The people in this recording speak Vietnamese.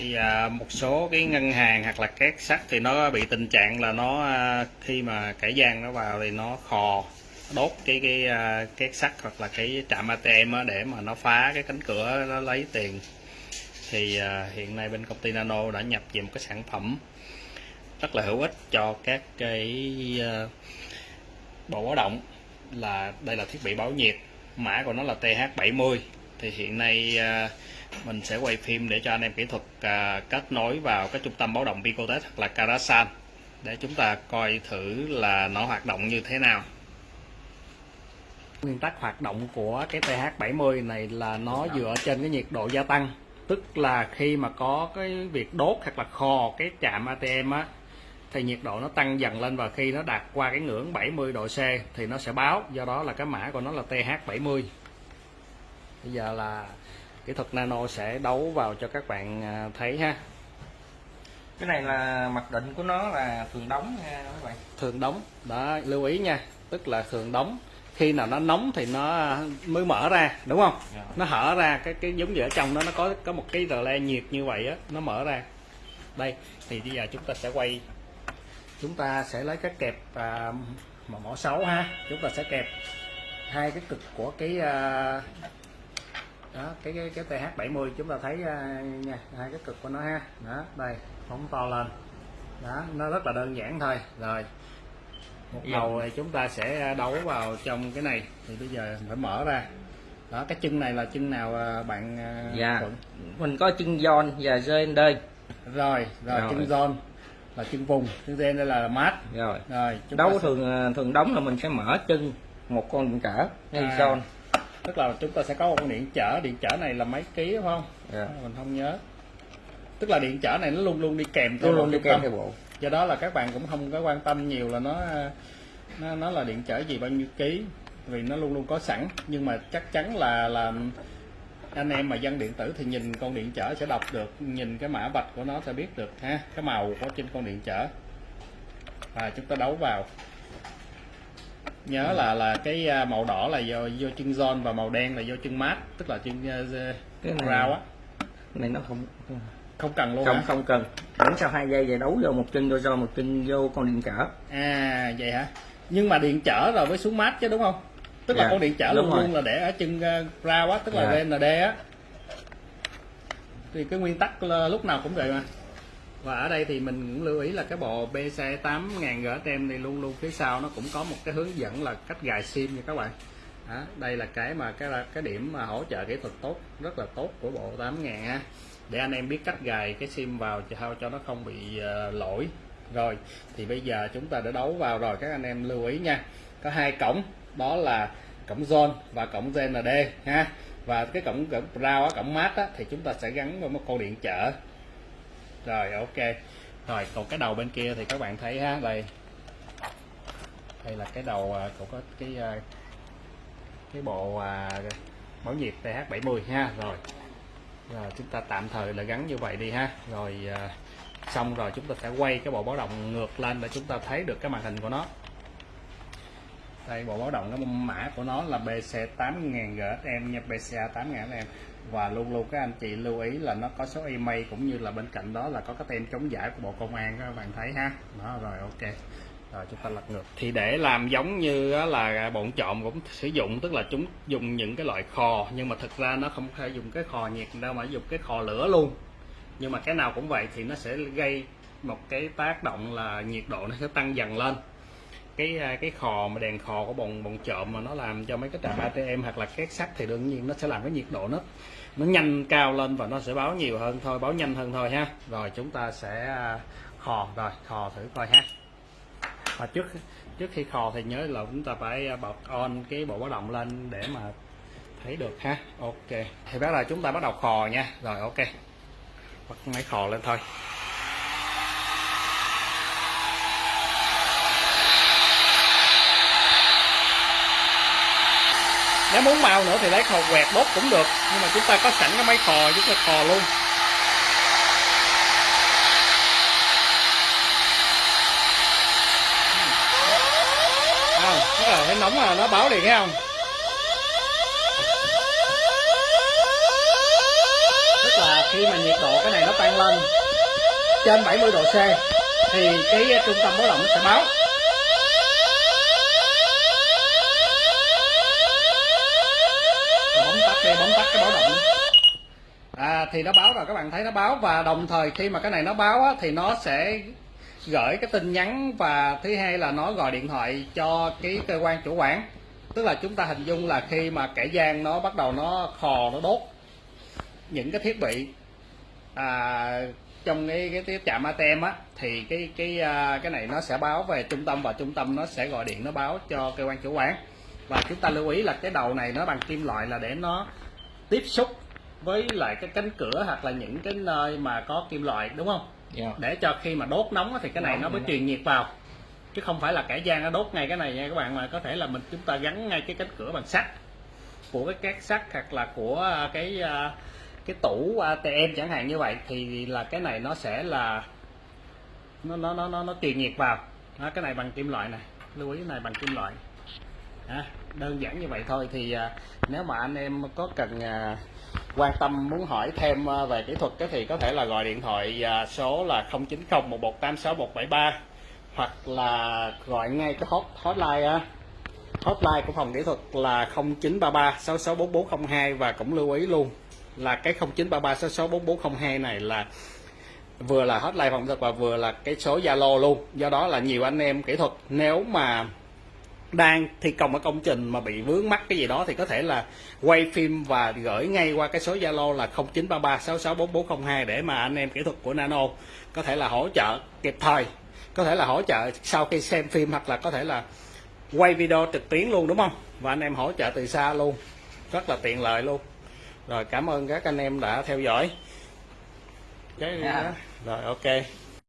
thì à, một số cái ngân hàng hoặc là két sắt thì nó bị tình trạng là nó à, khi mà kẻ gian nó vào thì nó khò đốt cái cái à, két sắt hoặc là cái trạm ATM để mà nó phá cái cánh cửa nó lấy tiền. Thì à, hiện nay bên công ty Nano đã nhập về một cái sản phẩm rất là hữu ích cho các cái à, bộ báo động là đây là thiết bị báo nhiệt. Mã của nó là TH70 thì hiện nay à, mình sẽ quay phim để cho anh em kỹ thuật à, kết nối vào cái trung tâm báo động Picotech hoặc là Karasan để chúng ta coi thử là nó hoạt động như thế nào. Nguyên tắc hoạt động của cái TH70 này là nó dựa trên cái nhiệt độ gia tăng. Tức là khi mà có cái việc đốt hoặc là khò cái chạm ATM á, thì nhiệt độ nó tăng dần lên và khi nó đạt qua cái ngưỡng 70 độ C thì nó sẽ báo. Do đó là cái mã của nó là TH70 bây giờ là kỹ thuật nano sẽ đấu vào cho các bạn à, thấy ha. Cái này là mặc định của nó là thường đóng nha các bạn. Thường đóng đó lưu ý nha. Tức là thường đóng khi nào nó nóng thì nó mới mở ra đúng không? Dạ. nó hở ra cái cái giống như ở trong đó nó có có một cái rờ le nhiệt như vậy á nó mở ra. Đây thì bây giờ chúng ta sẽ quay. Chúng ta sẽ lấy cái kẹp à, mà mỏ 6 ha. Chúng ta sẽ kẹp hai cái cực của cái à, đó cái cái cái TH70 chúng ta thấy à, nha hai cái cực của nó ha. Đó đây phóng to lên. Đó nó rất là đơn giản thôi. Rồi một Dạ. đầu thì chúng ta sẽ đấu vào trong cái này. Thì bây giờ phải mở ra. Đó cái chân này là chân nào à, bạn à, dạ. Thuận? mình có chân giòn và dên đây. Rồi rồi Rồi. chân zone là chân vùng chân gen đây là mát rồi. Rồi chúng đấu thường thường đóng là mình sẽ mở chân một con trở ngay À. giòn tức là chúng ta sẽ có một con điện chở điện chở này là mấy ký đúng không? Dạ. mình không nhớ. Tức là điện chở này nó luôn luôn đi kèm theo luôn đi kèm tâm. theo bộ. Do đó là các bạn cũng không có quan tâm nhiều là nó nó nó là điện chở gì bao nhiêu ký. Vì nó luôn luôn có sẵn. Nhưng mà chắc chắn là là anh em mà dân điện tử thì nhìn con điện chở sẽ đọc được nhìn cái mã vạch của nó sẽ biết được ha. Cái màu của trên con điện chở và chúng ta đấu vào nhớ là là cái à, màu đỏ là do do chân giòn và màu đen là do chân mát tức là chân uh, Cái này- rau á. này nó không không cần. Luôn không hả? không cần. Đánh sau hai giây về đấu vô một chân vô do một chân vô con điện trở. À vậy hả? Nhưng mà điện chở rồi với xuống mát chứ đúng không? Tức là Dạ, con điện đúng luôn rồi. luôn là để ở chân uh, rau á tức là Dạ. RND á. Thì cái nguyên tắc là lúc nào cũng vậy mà và ở đây thì mình cũng lưu ý là cái bộ BC 8000 GSM này luôn luôn phía sau nó cũng có một cái hướng dẫn là cách gài sim nha các bạn. Đó, đây là cái mà cái là cái điểm mà hỗ trợ kỹ thuật tốt rất là tốt của bộ 8000 ha để anh em biết cách gài cái sim vào cho sao cho nó không bị ờ, lỗi. Rồi thì bây giờ chúng ta đã đấu vào rồi các anh em lưu ý nha. Có hai cổng đó là cổng zone và cổng GND ha. Và cái cổng cổng rau cổng mát á thì chúng ta sẽ gắn vào một con điện trở rồi ok. Rồi còn cái đầu bên kia thì các bạn thấy ha đây. Đây là cái đầu à, của có cái à, cái bộ à, báo nhiệt TH70 ha rồi. Rồi chúng ta tạm thời là gắn như vậy đi ha. Rồi à, xong rồi chúng ta sẽ quay cái bộ báo động ngược lên để chúng ta thấy được cái màn hình của nó đây bộ báo động cái mã của nó là BC 8000 GSM nha BCA 8000 GSM và luôn luôn các anh chị lưu ý là nó có số email cũng như là bên cạnh đó là có cái tem chống giả của bộ công an, các bạn thấy ha. Đó, rồi, ok. Rồi, chúng ta lật ngược. Thì để làm giống như là bọn trộm cũng sử dụng, tức là chúng dùng những cái loại khò nhưng mà thực ra nó không thể dùng cái khò nhiệt đâu mà dùng cái khò lửa luôn. Nhưng mà cái nào cũng vậy thì nó sẽ gây một cái tác động là nhiệt độ nó sẽ tăng dần lên cái à, cái khò mà đèn khò của bọn bọn trộm mà nó làm cho mấy cái trạm ATM hoặc là két sắt thì đương nhiên nó sẽ làm cái nhiệt độ nó nó nhanh cao lên và nó sẽ báo nhiều hơn thôi, báo nhanh hơn thôi ha. Rồi chúng ta sẽ à, khò rồi khò thử coi ha. Và trước trước khi khò thì nhớ là chúng ta phải à, bật on cái bộ báo động lên để mà thấy được ha. Ok, thì bắt đầu chúng ta bắt đầu khò nha. Rồi, ok. Bật máy khò lên thôi. Nếu muốn màu nữa thì lấy khò quẹt đốt cũng được. Nhưng mà chúng ta có sẵn cái máy khò chúng ta khò luôn. À tức là thấy nóng là nó báo liền, thấy không? Tức là khi mà nhiệt độ cái này nó tăng lên trên 70 độ C thì cái trung tâm báo động nó sẽ báo. Rồi bấm tắt đi bấm tắt cái báo động. À thì nó báo rồi các bạn thấy nó báo. Và đồng thời khi mà cái này nó báo á, thì nó sẽ gửi cái tin nhắn và thứ hai là nó gọi điện thoại cho cái cơ quan chủ quản. Tức là chúng ta hình dung là khi mà kẻ gian nó bắt đầu nó khò nó đốt những cái thiết bị à, trong cái cái, cái trạm ATM á thì cái cái à, cái này nó sẽ báo về trung tâm và trung tâm nó sẽ gọi điện nó báo cho cơ quan chủ quản và chúng ta lưu ý là cái đầu này nó bằng kim loại là để nó tiếp xúc với lại cái cánh cửa hoặc là những cái nơi mà có kim loại đúng không? Dạ. Để cho khi mà đốt nóng thì cái này Nóng nó mới nó- truyền nhiệt vào. Chứ không phải là kẻ gian nó đốt ngay cái này nha các bạn mà có thể là mình chúng ta gắn ngay cái cánh cửa bằng sắt của cái két sắt hoặc là của à, cái à, cái tủ ATM chẳng hạn như vậy thì là cái này nó sẽ là nó nó nó nó, nó truyền nhiệt vào. Đó, cái này bằng kim loại này. Lưu ý cái này bằng kim loại à, đơn giản như vậy thôi thì à, nếu mà anh em có cần à, quan tâm muốn hỏi thêm à, về kỹ thuật thì có thể là gọi điện thoại à, số là 090 1186 173 hoặc là gọi ngay cái hot hotline hotline của phòng kỹ thuật là 0933 664402 và cũng lưu ý luôn là cái 0933 664402 này là vừa là hotline phòng kỹ thuật và vừa là cái số Zalo luôn. Do đó là nhiều anh em kỹ thuật nếu mà đang thi công ở công trình mà bị vướng mắc cái gì đó thì có thể là quay phim và gửi ngay qua cái số Zalo là 0933 664402 để mà anh em kỹ thuật của Nano có thể là hỗ trợ kịp thời có thể là hỗ trợ sau khi xem phim hoặc là có thể là quay video trực tuyến luôn đúng không? Và anh em hỗ trợ từ xa luôn rất là tiện lợi luôn. Rồi cảm ơn các anh em đã theo dõi. Cái Dạ. rồi ok